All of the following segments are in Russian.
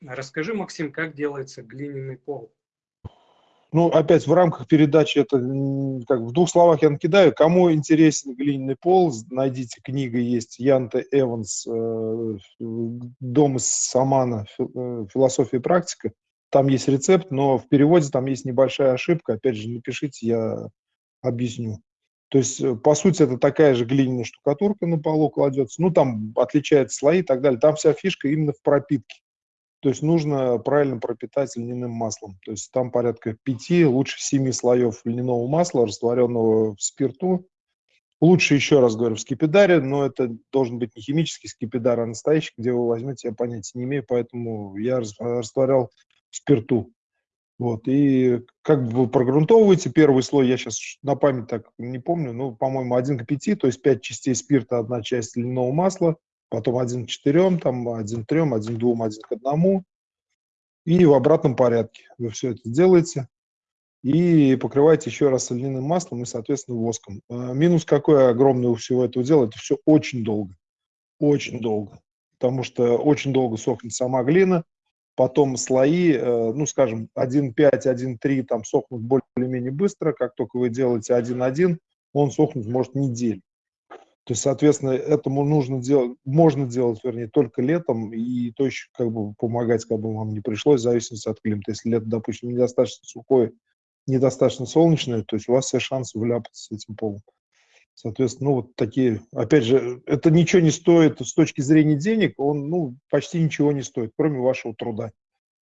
Расскажи, Максим, как делается глиняный пол? Ну, опять в рамках передачи это как в двух словах я накидаю. Кому интересен глиняный пол, найдите книга есть Янте Эванс э, «Дом из Самана. Э, философия и практика». Там есть рецепт, но в переводе там есть небольшая ошибка. Опять же, напишите, я объясню. То есть, э, по сути, это такая же глиняная штукатурка на полу кладется. Ну, там отличаются слои и так далее. Там вся фишка именно в пропитке. То есть нужно правильно пропитать льняным маслом. То есть там порядка пяти, лучше семи слоев льняного масла, растворенного в спирту. Лучше, еще раз говорю, в скипидаре, но это должен быть не химический скипидар, а настоящий, где вы возьмете, я понятия не имею, поэтому я растворял в спирту. Вот, и как вы прогрунтовываете первый слой, я сейчас на память так не помню, ну, по-моему, 1 к 5, то есть 5 частей спирта, одна часть льняного масла, потом один к четырем, там один к трем, один к двум, один к одному. И в обратном порядке вы все это делаете. И покрываете еще раз льняным маслом и, соответственно, воском. А, минус какой огромный у всего этого дела, это все очень долго. Очень долго. Потому что очень долго сохнет сама глина, потом слои, э, ну, скажем, 1,5, 1,3 там сохнут более-менее быстро, как только вы делаете 1,1, он сохнуть может неделю. То есть, соответственно, этому нужно делать, можно делать, вернее, только летом, и то еще как бы помогать как бы вам не пришлось, в зависимости от климата. Если лето, допустим, недостаточно сухое, недостаточно солнечное, то есть у вас все шансы вляпаться с этим полом. Соответственно, ну вот такие, опять же, это ничего не стоит с точки зрения денег, он, ну, почти ничего не стоит, кроме вашего труда.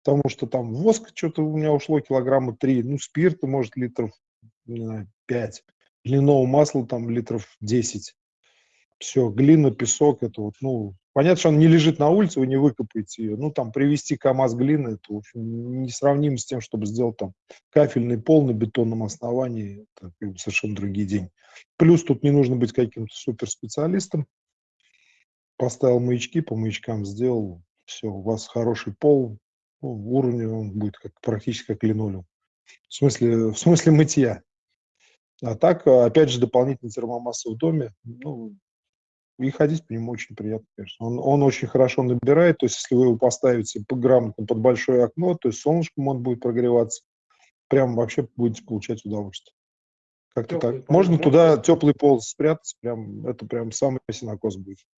Потому что там воск что-то у меня ушло килограмма три, ну, спирта, может, литров, не знаю, пять, льняного масла там литров десять все, глина, песок, это вот, ну, понятно, что он не лежит на улице, вы не выкопаете ее, ну, там, привезти КАМАЗ глины, это, в общем, несравнимо с тем, чтобы сделать там кафельный пол на бетонном основании, это совершенно другие деньги. Плюс тут не нужно быть каким-то суперспециалистом, поставил маячки, по маячкам сделал, все, у вас хороший пол, ну, уровень он будет как, практически как линолеум. В смысле, в смысле мытья. А так, опять же, дополнительный термомасса в доме, ну, и ходить по нему очень приятно, конечно. Он, он очень хорошо набирает, то есть если вы его поставите грамотно под большое окно, то есть солнышком он будет прогреваться, прям вообще будете получать удовольствие. Как-то так. Можно туда теплый пол спрятать, прям, это прям самый синокос будет.